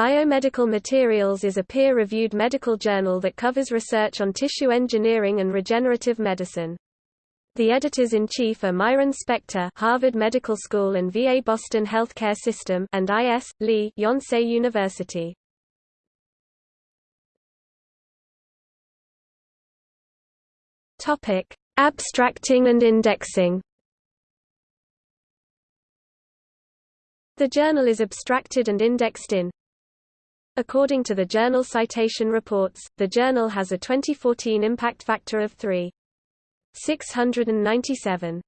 Biomedical Materials is a peer-reviewed medical journal that covers research on tissue engineering and regenerative medicine. The editors-in-chief are Myron Spector Harvard Medical School and VA Boston Healthcare System and I.S. Lee Yonsei University. Topic: Abstracting and indexing. The journal is abstracted and indexed in According to the Journal Citation Reports, the journal has a 2014 impact factor of 3.697.